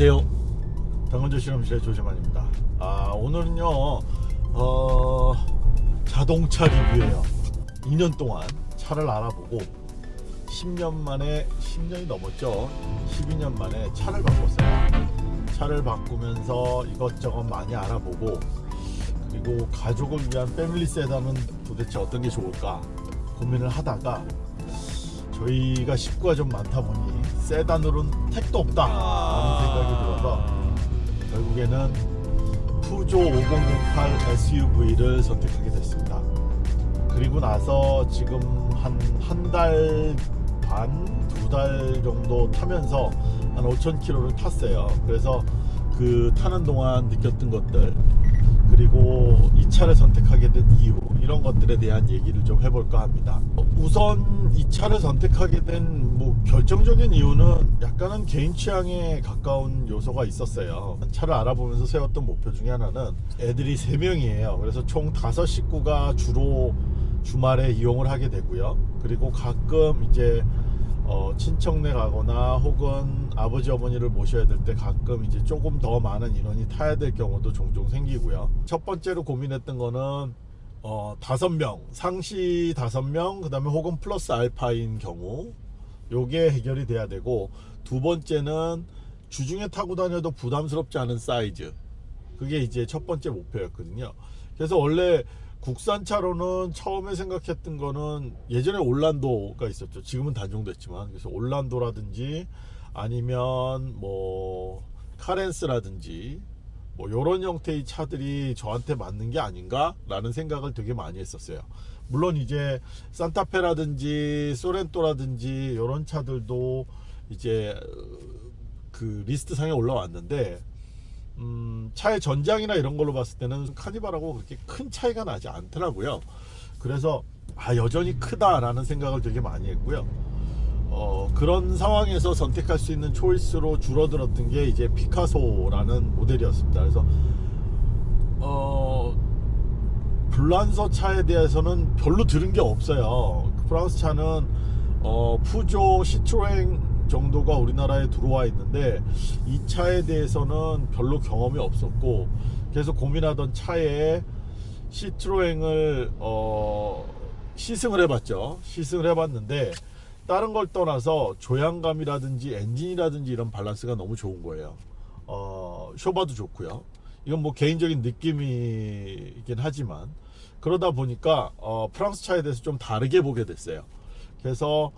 안녕하세요. 당근조 실험실의 조재만입니다. 아 오늘은요 어, 자동차 리뷰예요. 2년 동안 차를 알아보고 10년 만에 10년이 넘었죠? 12년 만에 차를 바꿨어요. 차를 바꾸면서 이것저것 많이 알아보고 그리고 가족을 위한 패밀리 세단은 도대체 어떤 게 좋을까 고민을 하다가 저희가 식구가 좀 많다 보니 세단으로는 택도 없다. 라는 생각이 들어서 결국에는 푸조 5008 SUV를 선택하게 됐습니다. 그리고 나서 지금 한 한 달 반, 두 달 정도 타면서 한 5,000km를 탔어요. 그래서 그 타는 동안 느꼈던 것들 그리고 이 차를 선택하게 된 이유 이런 것들에 대한 얘기를 좀 해볼까 합니다. 우선 이 차를 선택하게 된 뭐 결정적인 이유는 약간은 개인 취향에 가까운 요소가 있었어요. 차를 알아보면서 세웠던 목표 중에 하나는 애들이 3명이에요. 그래서 총 5식구가 주로 주말에 이용을 하게 되고요. 그리고 가끔 이제 어, 친척네 가거나 혹은 아버지 어머니를 모셔야 될 때 가끔 이제 조금 더 많은 인원이 타야 될 경우도 종종 생기고요. 첫 번째로 고민했던 거는 어, 다섯 명 상시 다섯 명그 다음에 혹은 플러스 알파인 경우 요게 해결이 돼야 되고 두 번째는 주중에 타고 다녀도 부담스럽지 않은 사이즈. 그게 이제 첫 번째 목표였거든요. 그래서 원래 국산차로는 처음에 생각했던 거는 예전에 올란도가 있었죠. 지금은 단종됐지만. 그래서 올란도라든지 아니면 뭐 카렌스라든지 뭐 이런 형태의 차들이 저한테 맞는 게 아닌가 라는 생각을 되게 많이 했었어요. 물론 이제 싼타페라든지 쏘렌토라든지 이런 차들도 이제 그 리스트 상에 올라왔는데 음, 차의 전장이나 이런 걸로 봤을 때는 카니발하고 그렇게 큰 차이가 나지 않더라고요. 그래서 아 여전히 크다라는 생각을 되게 많이 했고요 어, 그런 상황에서 선택할 수 있는 choice로 줄어들었던 게 이제 피카소라는 모델이었습니다. 그래서 어, 블란서 차에 대해서는 별로 들은 게 없어요. 프랑스 차는 어, 푸조 시트로행 정도가 우리나라에 들어와 있는데 이 차에 대해서는 별로 경험이 없었고 그래서 고민하던 차에 시트로행을 어, 시승을 해봤죠. 시승을 해봤는데 다른 걸 떠나서 조향감이라든지 엔진이라든지 이런 밸런스가 너무 좋은 거예요. 어, 쇼바도 좋고요. 이건 뭐 개인적인 느낌이긴 하지만 그러다 보니까 어, 프랑스 차에 대해서 좀 다르게 보게 됐어요. 그래서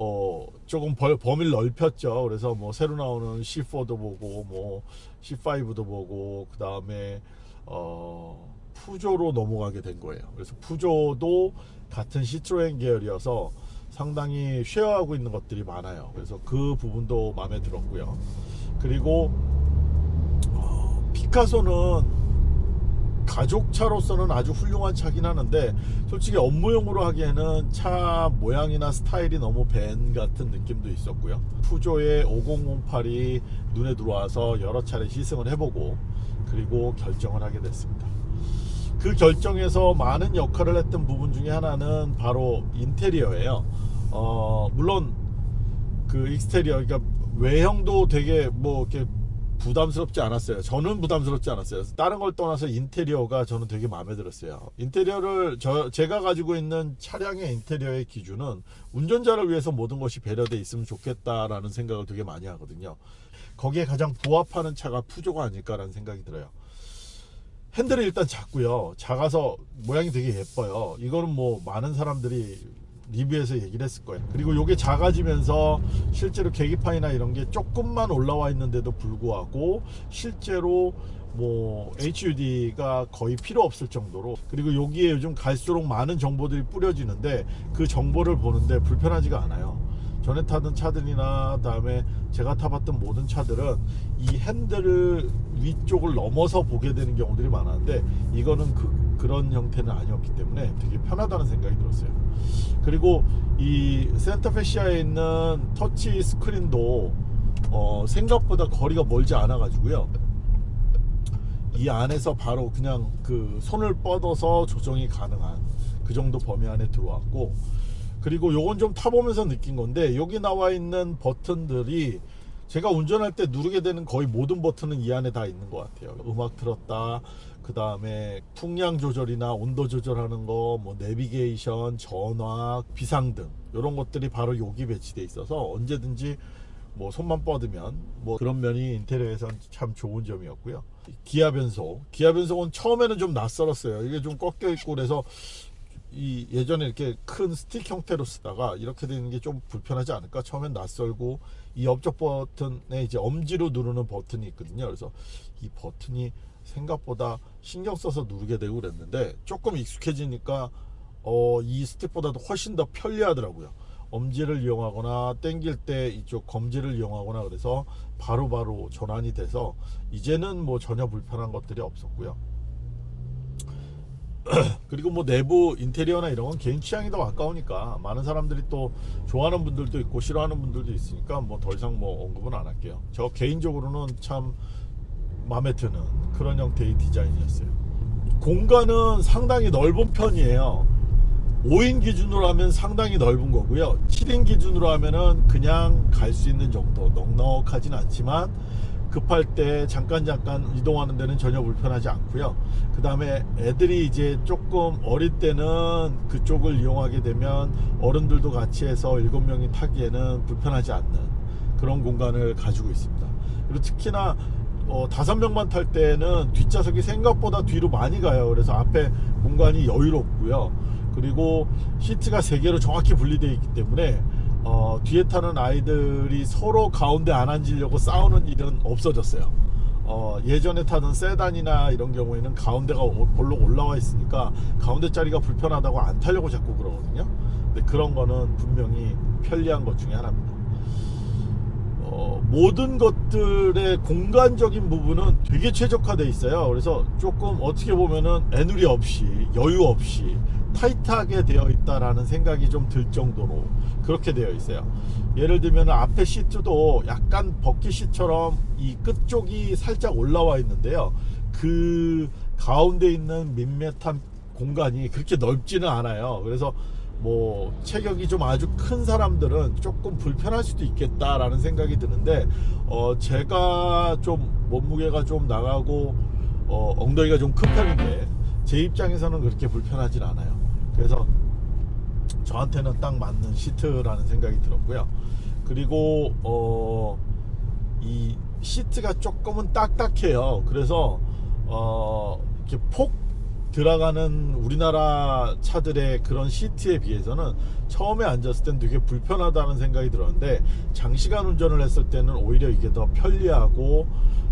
어 조금 벌, 범위를 넓혔죠. 그래서 뭐 새로 나오는 C4도 보고 뭐 C5도 보고 그 다음에 어 푸조로 넘어가게 된 거예요. 그래서 푸조도 같은 시트로엔 계열이어서 상당히 쉐어하고 있는 것들이 많아요. 그래서 그 부분도 마음에 들었고요. 그리고 어, 피카소는 가족차로서는 아주 훌륭한 차긴 하는데 솔직히 업무용으로 하기에는 차 모양이나 스타일이 너무 밴 같은 느낌도 있었고요. 푸조의 5008이 눈에 들어와서 여러 차례 시승을 해보고 그리고 결정을 하게 됐습니다. 그 결정에서 많은 역할을 했던 부분 중에 하나는 바로 인테리어예요 어 물론 그 익스테리어 그러니까 외형도 되게 뭐 이렇게 부담스럽지 않았어요. 저는 부담스럽지 않았어요. 다른 걸 떠나서 인테리어가 저는 되게 마음에 들었어요. 인테리어를 저 제가 가지고 있는 차량의 인테리어의 기준은 운전자를 위해서 모든 것이 배려돼 있으면 좋겠다라는 생각을 되게 많이 하거든요. 거기에 가장 부합하는 차가 푸조가 아닐까라는 생각이 들어요. 핸들이 일단 작고요. 작아서 모양이 되게 예뻐요. 이거는 뭐 많은 사람들이 리뷰에서 얘기를 했을 거예요. 그리고 이게 작아지면서 실제로 계기판이나 이런 게 조금만 올라와 있는데도 불구하고 실제로 뭐 HUD가 거의 필요 없을 정도로 그리고 여기에 요즘 갈수록 많은 정보들이 뿌려지는데 그 정보를 보는데 불편하지가 않아요. 전에 타던 차들이나 다음에 제가 타봤던 모든 차들은 이 핸들을 위쪽을 넘어서 보게 되는 경우들이 많았는데 이거는 그, 그런 형태는 아니었기 때문에 되게 편하다는 생각이 들었어요. 그리고 이 센터페시아에 있는 터치 스크린도 어, 생각보다 거리가 멀지 않아 가지고요. 이 안에서 바로 그냥 그 손을 뻗어서 조정이 가능한 그 정도 범위 안에 들어왔고 그리고 요건 좀 타보면서 느낀 건데 여기 나와 있는 버튼들이 제가 운전할 때 누르게 되는 거의 모든 버튼은 이 안에 다 있는 것 같아요. 음악 틀었다, 그 다음에 풍량 조절이나 온도 조절하는 거, 뭐 내비게이션, 전화, 비상등 이런 것들이 바로 여기 배치돼 있어서 언제든지 뭐 손만 뻗으면 뭐 그런 면이 인테리어에선 참 좋은 점이었고요. 기아 변속, 기아 변속은 처음에는 좀 낯설었어요. 이게 좀 꺾여 있고 그래서 이 예전에 이렇게 큰 스틱 형태로 쓰다가 이렇게 되는 게 좀 불편하지 않을까? 처음엔 낯설고 이 옆쪽 버튼에 이제 엄지로 누르는 버튼이 있거든요. 그래서 이 버튼이 생각보다 신경 써서 누르게 되고 그랬는데 조금 익숙해지니까 어, 이 스틱보다도 훨씬 더 편리하더라고요. 엄지를 이용하거나 땡길 때 이쪽 검지를 이용하거나 그래서 바로바로 바로 전환이 돼서 이제는 뭐 전혀 불편한 것들이 없었고요 그리고 뭐 내부 인테리어나 이런 건 개인 취향이 더 가까우니까 많은 사람들이 또 좋아하는 분들도 있고 싫어하는 분들도 있으니까 뭐 더 이상 뭐 언급은 안 할게요. 저 개인적으로는 참 마음에 드는 그런 형태의 디자인이었어요. 공간은 상당히 넓은 편이에요. 5인 기준으로 하면 상당히 넓은 거고요. 7인 기준으로 하면은 그냥 갈 수 있는 정도 넉넉하진 않지만 급할 때 잠깐 잠깐 이동하는 데는 전혀 불편하지 않고요. 그 다음에 애들이 이제 조금 어릴 때는 그쪽을 이용하게 되면 어른들도 같이 해서 일곱 명이 타기에는 불편하지 않는 그런 공간을 가지고 있습니다. 그리고 특히나 어, 다섯 명만 탈 때는 뒷좌석이 생각보다 뒤로 많이 가요. 그래서 앞에 공간이 여유롭고요. 그리고 시트가 세 개로 정확히 분리되어 있기 때문에 어, 뒤에 타는 아이들이 서로 가운데 안 앉으려고 싸우는 일은 없어졌어요. 어, 예전에 타던 세단이나 이런 경우에는 가운데가 볼록 올라와 있으니까 가운데 자리가 불편하다고 안 타려고 자꾸 그러거든요. 근데 그런 거는 분명히 편리한 것 중에 하나입니다. 어, 모든 것들의 공간적인 부분은 되게 최적화되어 있어요. 그래서 조금 어떻게 보면은 애누리 없이 여유 없이 타이트하게 되어 있다라는 생각이 좀 들 정도로 그렇게 되어 있어요. 예를 들면 앞에 시트도 약간 버킷 시트처럼 이 끝쪽이 살짝 올라와 있는데요. 그 가운데 있는 밋밋한 공간이 그렇게 넓지는 않아요. 그래서 뭐 체격이 좀 아주 큰 사람들은 조금 불편할 수도 있겠다라는 생각이 드는데 어 제가 좀 몸무게가 좀 나가고 어 엉덩이가 좀 큰 편인데 제 입장에서는 그렇게 불편하진 않아요. 그래서 저한테는 딱 맞는 시트라는 생각이 들었고요. 그리고 어, 이 시트가 조금은 딱딱해요. 그래서 어, 이렇게 폭 들어가는 우리나라 차들의 그런 시트에 비해서는 처음에 앉았을 땐 되게 불편하다는 생각이 들었는데 장시간 운전을 했을 때는 오히려 이게 더 편리하고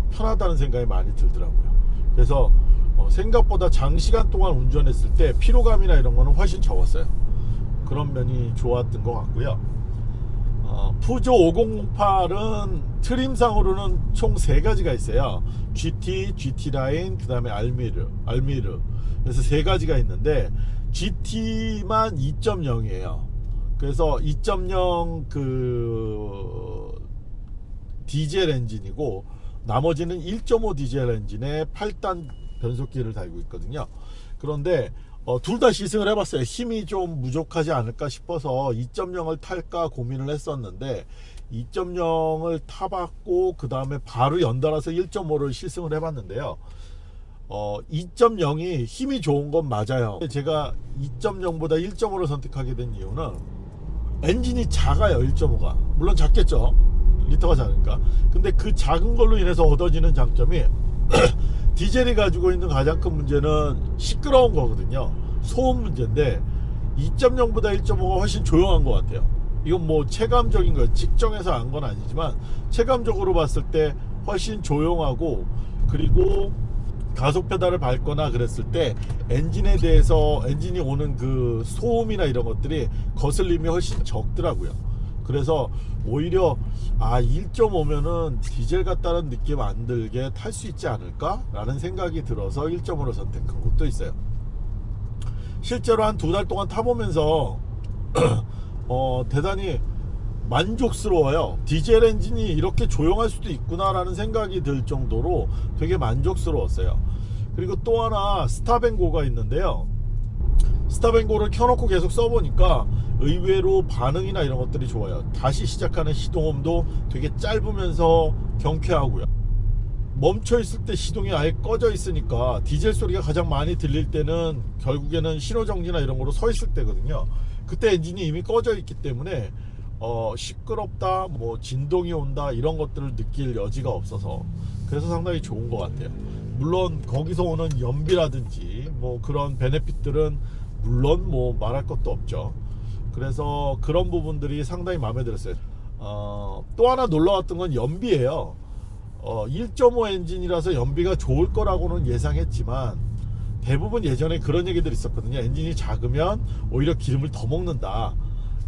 편하다는 생각이 많이 들더라고요. 그래서 어, 생각보다 장시간 동안 운전했을 때 피로감이나 이런 거는 훨씬 적었어요. 그런 면이 좋았던 것 같고요. 어, 푸조 5008은 트림상으로는 총세 가지가 있어요. GT, GT 라인, 그 다음에 알미르, 알미르. 그래서 세 가지가 있는데 GT만 2.0이에요. 그래서 2.0그 디젤 엔진이고 나머지는 1.5 디젤 엔진에 8단 변속기를 달고 있거든요. 그런데 어, 둘 다 시승을 해봤어요. 힘이 좀 부족하지 않을까 싶어서 2.0을 탈까 고민을 했었는데 2.0을 타봤고 그 다음에 바로 연달아서 1.5를 시승을 해봤는데요. 어, 2.0이 힘이 좋은 건 맞아요. 제가 2.0보다 1.5를 선택하게 된 이유는 엔진이 작아요 1.5가. 물론 작겠죠. 리터가 작으니까. 근데 그 작은 걸로 인해서 얻어지는 장점이 디젤이 가지고 있는 가장 큰 문제는 시끄러운 거거든요. 소음 문제인데 2.0보다 1.5가 훨씬 조용한 것 같아요. 이건 뭐 체감적인 거예요. 직정에서 안 건 아니지만 체감적으로 봤을 때 훨씬 조용하고 그리고 가속 페달을 밟거나 그랬을 때 엔진에 대해서 엔진이 오는 그 소음이나 이런 것들이 거슬림이 훨씬 적더라고요 그래서 오히려 아 1.5면은 디젤 같다는 느낌 안 들게 탈 수 있지 않을까 라는 생각이 들어서 1.5로 선택한 것도 있어요. 실제로 한 두 달 동안 타보면서 어, 대단히 만족스러워요. 디젤 엔진이 이렇게 조용할 수도 있구나 라는 생각이 들 정도로 되게 만족스러웠어요. 그리고 또 하나 스타뱅고가 있는데요. 스타뱅고를 켜놓고 계속 써보니까 의외로 반응이나 이런 것들이 좋아요. 다시 시작하는 시동음도 되게 짧으면서 경쾌하고요. 멈춰 있을 때 시동이 아예 꺼져 있으니까 디젤 소리가 가장 많이 들릴 때는 결국에는 신호정지나 이런 거로 서 있을 때거든요. 그때 엔진이 이미 꺼져 있기 때문에 어, 시끄럽다, 뭐 진동이 온다 이런 것들을 느낄 여지가 없어서 그래서 상당히 좋은 것 같아요. 물론 거기서 오는 연비라든지 뭐 그런 베네핏들은 물론 뭐 말할 것도 없죠. 그래서 그런 부분들이 상당히 마음에 들었어요. 어, 또 하나 놀라웠던 건 연비예요. 어, 1.5 엔진이라서 연비가 좋을 거라고는 예상했지만 대부분 예전에 그런 얘기들이 있었거든요. 엔진이 작으면 오히려 기름을 더 먹는다.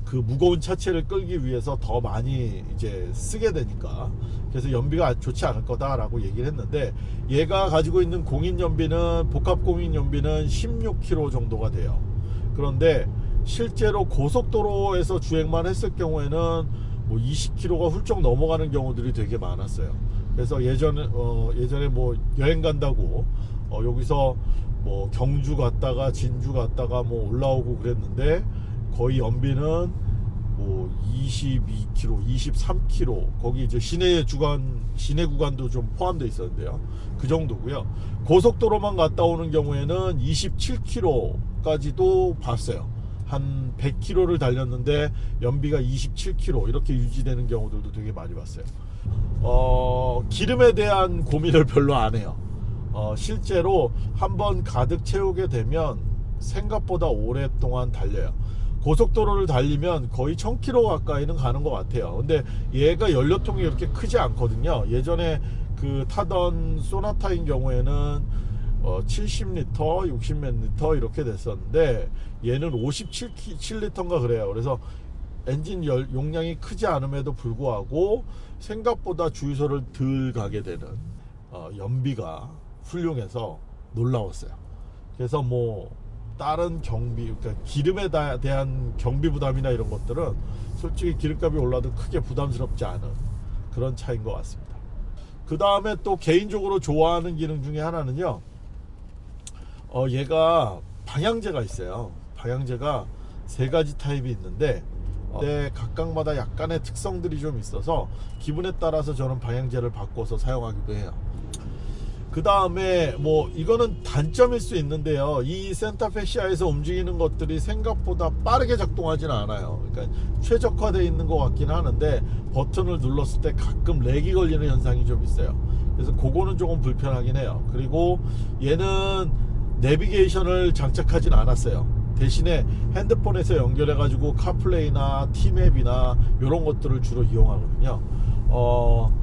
그 무거운 차체를 끌기 위해서 더 많이 이제 쓰게 되니까 그래서 연비가 좋지 않을 거다라고 얘기를 했는데 얘가 가지고 있는 공인 연비는 복합 공인 연비는 16km 정도가 돼요. 그런데 실제로 고속도로에서 주행만 했을 경우에는 뭐 20km가 훌쩍 넘어가는 경우들이 되게 많았어요. 그래서 예전에 어 예전에 뭐 여행 간다고 어 여기서 뭐 경주 갔다가 진주 갔다가 뭐 올라오고 그랬는데 거의 연비는 뭐 22km, 23km 거기 이제 시내 주간 시내 구간도 좀 포함되어 있었는데요. 그 정도고요. 고속도로만 갔다 오는 경우에는 27km까지도 봤어요. 한 100km를 달렸는데 연비가 27km 이렇게 유지되는 경우들도 되게 많이 봤어요. 어, 기름에 대한 고민을 별로 안 해요. 어, 실제로 한번 가득 채우게 되면 생각보다 오랫동안 달려요. 고속도로를 달리면 거의 1000km 가까이는 가는 것 같아요. 근데 얘가 연료통이 이렇게 크지 않거든요. 예전에 그 타던 소나타인 경우에는 어, 70리터, 60몇 리터 이렇게 됐었는데 얘는 57리터인가 그래요. 그래서 엔진 열, 용량이 크지 않음에도 불구하고 생각보다 주유소를 덜 가게 되는 어, 연비가 훌륭해서 놀라웠어요. 그래서 뭐 다른 경비, 그러니까 기름에 다- 대한 경비 부담이나 이런 것들은 솔직히 기름값이 올라도 크게 부담스럽지 않은 그런 차인 것 같습니다. 그 다음에 또 개인적으로 좋아하는 기능 중에 하나는요. 어, 얘가 방향제가 있어요. 방향제가 세 가지 타입이 있는데 어, 네, 각각마다 약간의 특성들이 좀 있어서 기분에 따라서 저는 방향제를 바꿔서 사용하기도 해요. 그 다음에 뭐 이거는 단점일 수 있는데요. 이 센타페시아에서 움직이는 것들이 생각보다 빠르게 작동하지는 않아요. 그러니까 최적화되어 있는 것 같긴 하는데 버튼을 눌렀을 때 가끔 렉이 걸리는 현상이 좀 있어요. 그래서 그거는 조금 불편하긴 해요. 그리고 얘는 내비게이션을 장착하진 않았어요. 대신에 핸드폰에서 연결해 가지고 카플레이나 티맵이나 이런 것들을 주로 이용하거든요. 어,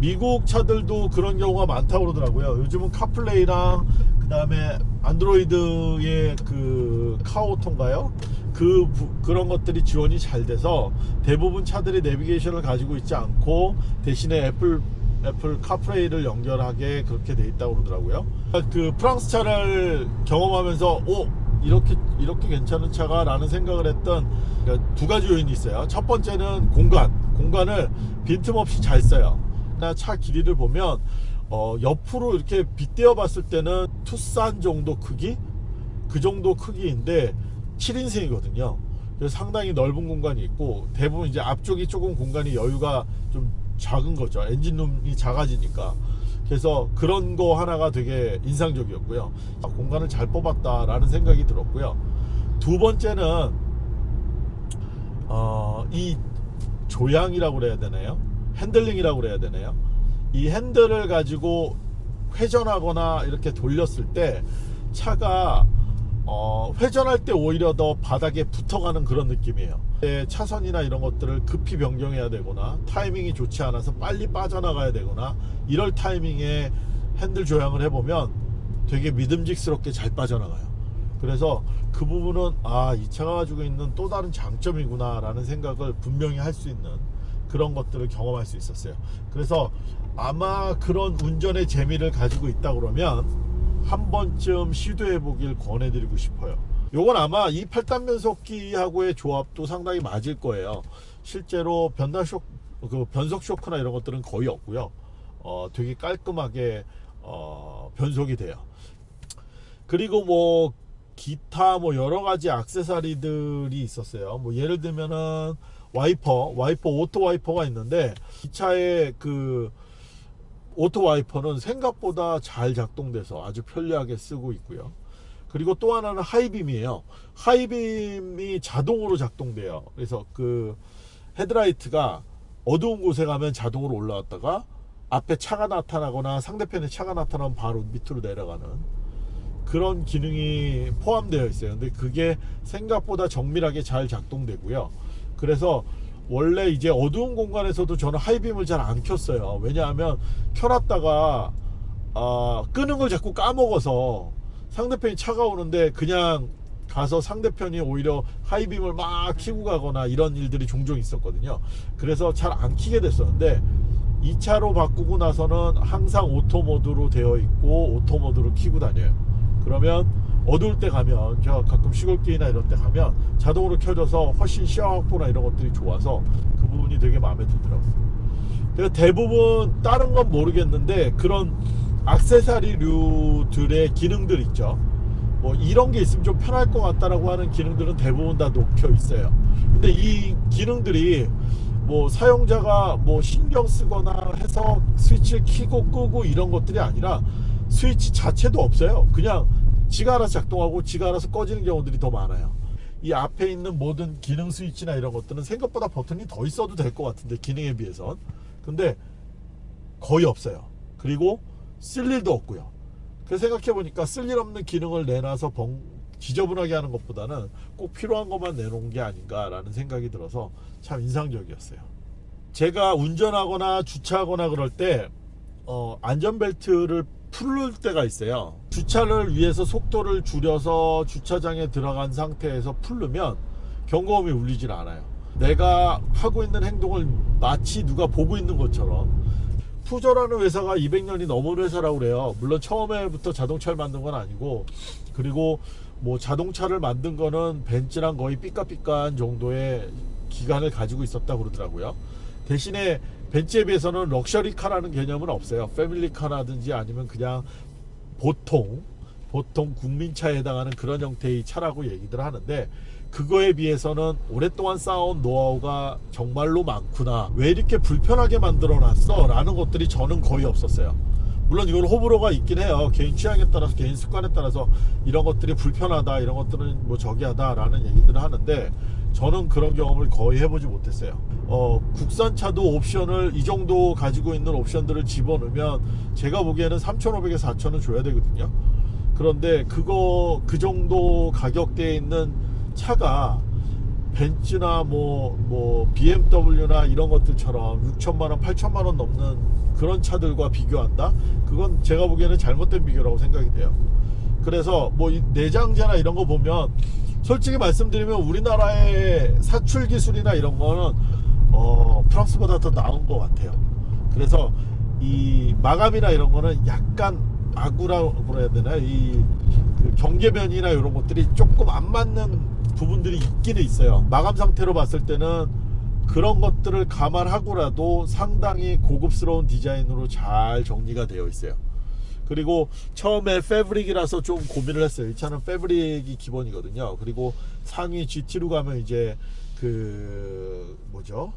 미국 차들도 그런 경우가 많다고 그러더라고요. 요즘은 카플레이랑 그 다음에 안드로이드의 그 카오토인가요? 그 부- 그런 것들이 지원이 잘 돼서 대부분 차들이 내비게이션을 가지고 있지 않고 대신에 애플 애플 카플레이를 연결하게 그렇게 돼 있다고 그러더라고요. 그 프랑스 차를 경험하면서 오 이렇게 이렇게 괜찮은 차가 라는 생각을 했던 그러니까 두 가지 요인이 있어요. 첫 번째는 공간, 공간을 빈틈없이 잘 써요. 나차 길이를 보면 어, 옆으로 이렇게 빗대어 봤을 때는 투싼 정도 크기 그 정도 크기인데 7인승이거든요. 그래서 상당히 넓은 공간이 있고 대부분 이제 앞쪽이 조금 공간이 여유가 좀 작은 거죠. 엔진룸이 작아지니까. 그래서 그런 거 하나가 되게 인상적이었고요. 아, 공간을 잘 뽑았다라는 생각이 들었고요. 두 번째는 어, 이 조향이라고 그래야 되나요? 핸들링이라고 그래야 되나요? 이 핸들을 가지고 회전하거나 이렇게 돌렸을 때 차가 어, 회전할 때 오히려 더 바닥에 붙어가는 그런 느낌이에요. 예, 차선이나 이런 것들을 급히 변경해야 되거나 타이밍이 좋지 않아서 빨리 빠져나가야 되거나 이럴 타이밍에 핸들 조향을 해보면 되게 믿음직스럽게 잘 빠져나가요. 그래서 그 부분은 아, 이 차가 가지고 있는 또 다른 장점이구나 라는 생각을 분명히 할 수 있는 그런 것들을 경험할 수 있었어요. 그래서 아마 그런 운전의 재미를 가지고 있다 그러면 한 번쯤 시도해 보길 권해드리고 싶어요. 요건 아마 이 8단 변속기하고의 조합도 상당히 맞을 거예요. 실제로 변달 쇼, 그 변속 쇼크나 이런 것들은 거의 없고요. 어, 되게 깔끔하게 어, 변속이 돼요. 그리고 뭐 기타 뭐 여러 가지 액세서리들이 있었어요. 뭐 예를 들면은 와이퍼, 와이퍼 auto 와이퍼가 있는데 이 차의 그 auto 와이퍼는 생각보다 잘 작동돼서 아주 편리하게 쓰고 있고요. 그리고 또 하나는 high beam이에요. high beam이 자동으로 작동돼요. 그래서 그 헤드라이트가 어두운 곳에 가면 자동으로 올라왔다가 앞에 차가 나타나거나 상대편에 차가 나타나면 바로 밑으로 내려가는 그런 기능이 포함되어 있어요. 근데 그게 생각보다 정밀하게 잘 작동되고요. 그래서 원래 이제 어두운 공간에서도 저는 high beam을 잘 안 켰어요. 왜냐하면 켜놨다가 아, 끄는 걸 자꾸 까먹어서 상대편이 차가 오는데 그냥 가서 상대편이 오히려 high beam을 막 키고 가거나 이런 일들이 종종 있었거든요. 그래서 잘 안 키게 됐었는데 이 차로 바꾸고 나서는 항상 auto mode로 되어 있고 auto mode로 키고 다녀요. 그러면 어두울 때 가면 저 가끔 시골길이나 이런 데 가면 자동으로 켜져서 훨씬 시야 확보나 이런 것들이 좋아서 그 부분이 되게 마음에 들더라고요. 그래서 대부분 다른 건 모르겠는데 그런 악세사리류들의 기능들 있죠. 뭐 이런 게 있으면 좀 편할 것 같다라고 하는 기능들은 대부분 다 녹혀 있어요. 근데 이 기능들이 뭐 사용자가 뭐 신경 쓰거나 해서 스위치를 키고 끄고 이런 것들이 아니라 스위치 자체도 없어요. 그냥 지가 알아서 작동하고 지가 알아서 꺼지는 경우들이 더 많아요. 이 앞에 있는 모든 기능 스위치나 이런 것들은 생각보다 버튼이 더 있어도 될 것 같은데 기능에 비해선 근데 거의 없어요. 그리고 쓸 일도 없고요. 그래서 생각해 보니까 쓸 일 없는 기능을 내놔서 벙, 지저분하게 하는 것보다는 꼭 필요한 것만 내놓은 게 아닌가라는 생각이 들어서 참 인상적이었어요. 제가 운전하거나 주차하거나 그럴 때 어, 안전벨트를 풀을 때가 있어요. 주차를 위해서 속도를 줄여서 주차장에 들어간 상태에서 풀르면 경고음이 울리질 않아요. 내가 하고 있는 행동을 마치 누가 보고 있는 것처럼 푸저라는 회사가 200년이 넘은 회사라고 그래요. 물론 처음에부터 자동차를 만든 건 아니고 그리고 뭐 자동차를 만든 거는 벤츠랑 거의 삐까삐까한 정도의 기간을 가지고 있었다 고 그러더라고요. 대신에 벤츠에 비해서는 럭셔리 카라는 개념은 없어요. 패밀리 카라든지 아니면 그냥 보통 보통 국민차에 해당하는 그런 형태의 차라고 얘기들 하는데 그거에 비해서는 오랫동안 쌓아온 노하우가 정말로 많구나. 왜 이렇게 불편하게 만들어 놨어? 라는 것들이 저는 거의 없었어요. 물론 이건 호불호가 있긴 해요. 개인 취향에 따라서 개인 습관에 따라서 이런 것들이 불편하다 이런 것들은 뭐 저기하다 라는 얘기들을 하는데 저는 그런 경험을 거의 해보지 못했어요. 어, 국산차도 옵션을 이 정도 가지고 있는 옵션들을 집어넣으면 제가 보기에는 3,500에 4,000은 줘야 되거든요. 그런데 그거 그 정도 가격대에 있는 차가 벤츠나 뭐, 뭐, BMW나 이런 것들처럼 6천만원, 8천만원 넘는 그런 차들과 비교한다? 그건 제가 보기에는 잘못된 비교라고 생각이 돼요. 그래서 뭐, 내장재나 이런 거 보면, 솔직히 말씀드리면 우리나라의 사출 기술이나 이런 거는, 어, 프랑스보다 더 나은 것 같아요. 그래서 이 마감이나 이런 거는 약간 아구라고 해야 되나? 이그 경계면이나 이런 것들이 조금 안 맞는 부분들이 있기는 있어요. 마감 상태로 봤을 때는 그런 것들을 감안하고라도 상당히 고급스러운 디자인으로 잘 정리가 되어 있어요. 그리고 처음에 패브릭이라서 좀 고민을 했어요. 이 차는 패브릭이 기본이거든요. 그리고 상위 GT로 가면 이제 그 뭐죠?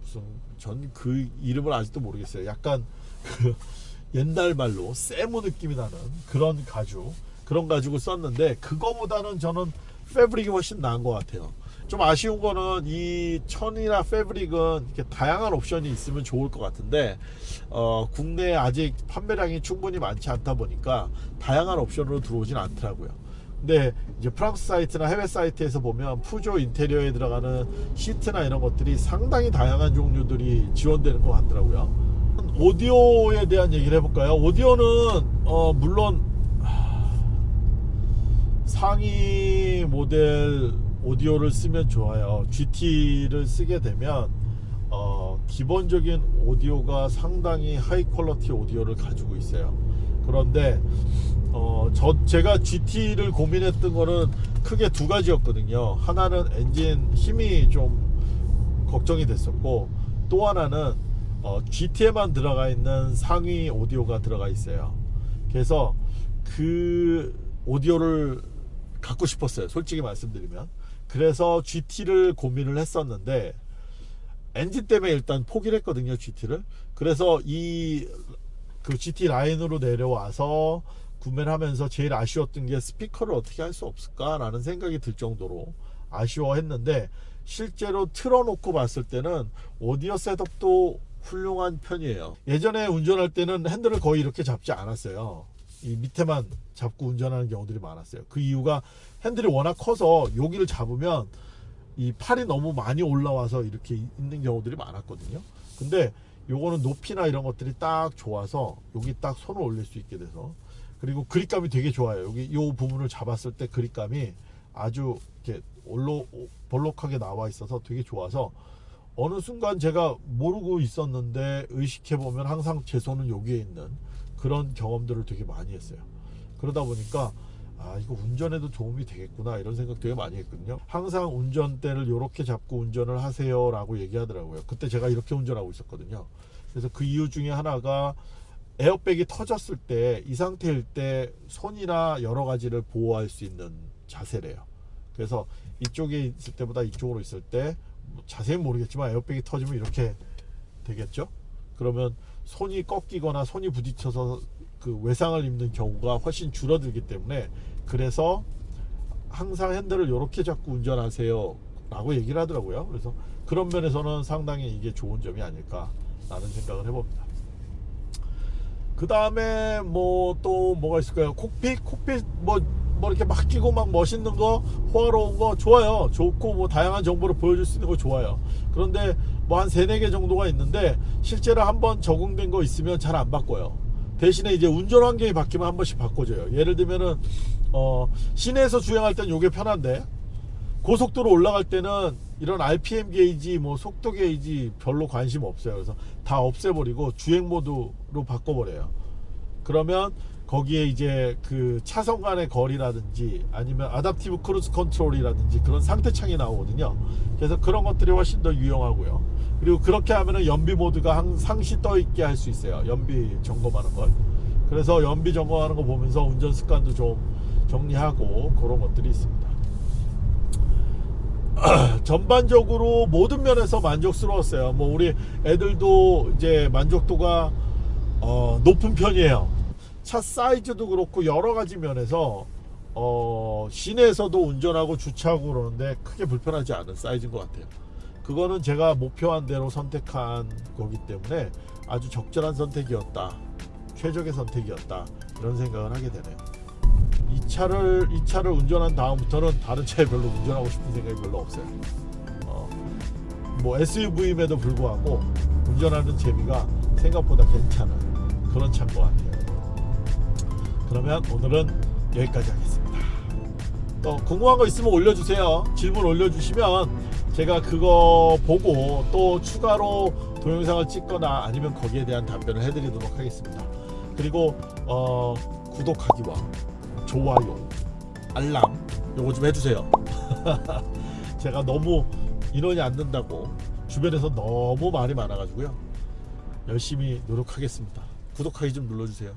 무슨 전 그 이름을 아직도 모르겠어요. 약간 그 옛날 말로 세무 느낌이 나는 그런 가죽 그런 가죽을 썼는데 그거보다는 저는 패브릭이 훨씬 나은 것 같아요. 좀 아쉬운 거는 이 천이나 패브릭은 이렇게 다양한 옵션이 있으면 좋을 것 같은데 어, 국내에 아직 판매량이 충분히 많지 않다 보니까 다양한 옵션으로 들어오진 않더라고요. 근데 이제 프랑스 사이트나 해외 사이트에서 보면 푸조 인테리어에 들어가는 시트나 이런 것들이 상당히 다양한 종류들이 지원되는 것 같더라고요. 오디오에 대한 얘기를 해볼까요? 오디오는 어, 물론 상위 모델 오디오를 쓰면 좋아요. GT를 쓰게 되면 어, 기본적인 오디오가 상당히 high quality 오디오를 가지고 있어요. 그런데 어, 저 제가 GT를 고민했던 거는 크게 두 가지였거든요. 하나는 엔진 힘이 좀 걱정이 됐었고 또 하나는 어, GT에만 들어가 있는 상위 오디오가 들어가 있어요. 그래서 그 오디오를 갖고 싶었어요. 솔직히 말씀드리면. 그래서 GT를 고민을 했었는데 엔진 때문에 일단 포기를 했거든요. GT를. 그래서 이 그 GT 라인으로 내려와서 구매를 하면서 제일 아쉬웠던 게 스피커를 어떻게 할 수 없을까라는 생각이 들 정도로 아쉬워했는데 실제로 틀어놓고 봤을 때는 오디오 셋업도 훌륭한 편이에요. 예전에 운전할 때는 핸들을 거의 이렇게 잡지 않았어요. 이 밑에만 잡고 운전하는 경우들이 많았어요. 그 이유가 핸들이 워낙 커서 여기를 잡으면 이 팔이 너무 많이 올라와서 이렇게 있는 경우들이 많았거든요. 근데 요거는 높이나 이런 것들이 딱 좋아서 여기 딱 손을 올릴 수 있게 돼서 그리고 그립감이 되게 좋아요. 여기 요 부분을 잡았을 때 그립감이 아주 이렇게 올로 볼록하게 나와 있어서 되게 좋아서 어느 순간 제가 모르고 있었는데 의식해 보면 항상 제 손은 여기에 있는 그런 경험들을 되게 많이 했어요. 그러다 보니까 아 이거 운전에도 도움이 되겠구나 이런 생각 되게 많이 했거든요. 항상 운전대를 이렇게 잡고 운전을 하세요 라고 얘기하더라고요. 그때 제가 이렇게 운전하고 있었거든요. 그래서 그 이유 중에 하나가 에어백이 터졌을 때 이 상태일 때 손이나 여러 가지를 보호할 수 있는 자세래요. 그래서 이쪽에 있을 때보다 이쪽으로 있을 때 뭐 자세히 모르겠지만 에어백이 터지면 이렇게 되겠죠. 그러면 손이 꺾이거나 손이 부딪혀서 그 외상을 입는 경우가 훨씬 줄어들기 때문에 그래서 항상 핸들을 이렇게 잡고 운전하세요 라고 얘기를 하더라고요. 그래서 그런 면에서는 상당히 이게 좋은 점이 아닐까 라는 생각을 해봅니다. 그 다음에 뭐 또 뭐가 있을까요? 콕핏? 콕핏 뭐, 뭐 이렇게 막 끼고 막 멋있는 거 호화로운 거 좋아요. 좋고 뭐 다양한 정보를 보여줄 수 있는 거 좋아요. 그런데 뭐 한 세네 개 정도가 있는데 실제로 한번 적응된 거 있으면 잘 안 바꿔요. 대신에 이제 운전 환경이 바뀌면 한 번씩 바꿔줘요. 예를 들면은 어 시내에서 주행할 땐 요게 편한데 고속도로 올라갈 때는 이런 RPM 게이지 뭐 속도 게이지 별로 관심 없어요. 그래서 다 없애버리고 주행 모드로 바꿔버려요. 그러면 거기에 이제 그 차선 간의 거리라든지 아니면 adaptive cruise control이라든지 그런 상태창이 나오거든요. 그래서 그런 것들이 훨씬 더 유용하고요. 그리고 그렇게 하면은 연비 모드가 항- 상시 떠 있게 할 수 있어요. 연비 점검하는 걸. 그래서 연비 점검하는 거 보면서 운전 습관도 좀 정리하고 그런 것들이 있습니다. 전반적으로 모든 면에서 만족스러웠어요. 뭐 우리 애들도 이제 만족도가 어, 높은 편이에요. 차 사이즈도 그렇고 여러 가지 면에서 어, 시내에서도 운전하고 주차하고 그러는데 크게 불편하지 않은 사이즈인 것 같아요. 그거는 제가 목표한 대로 선택한 거기 때문에 아주 적절한 선택이었다. 최적의 선택이었다. 이런 생각을 하게 되네요. 이 차를 이 차를 운전한 다음부터는 다른 차에 별로 운전하고 싶은 생각이 별로 없어요. 어, 뭐 SUV임에도 불구하고 운전하는 재미가 생각보다 괜찮은 그런 차인 것 같아요. 그러면 오늘은 여기까지 하겠습니다. 또 궁금한 거 있으면 올려주세요. 질문 올려주시면 제가 그거 보고 또 추가로 동영상을 찍거나 아니면 거기에 대한 답변을 해드리도록 하겠습니다. 그리고 어, 구독하기와 좋아요, 알람 요거 좀 해주세요. 제가 너무 인원이 안 된다고 주변에서 너무 말이 많아가지고요. 열심히 노력하겠습니다. 구독하기 좀 눌러주세요.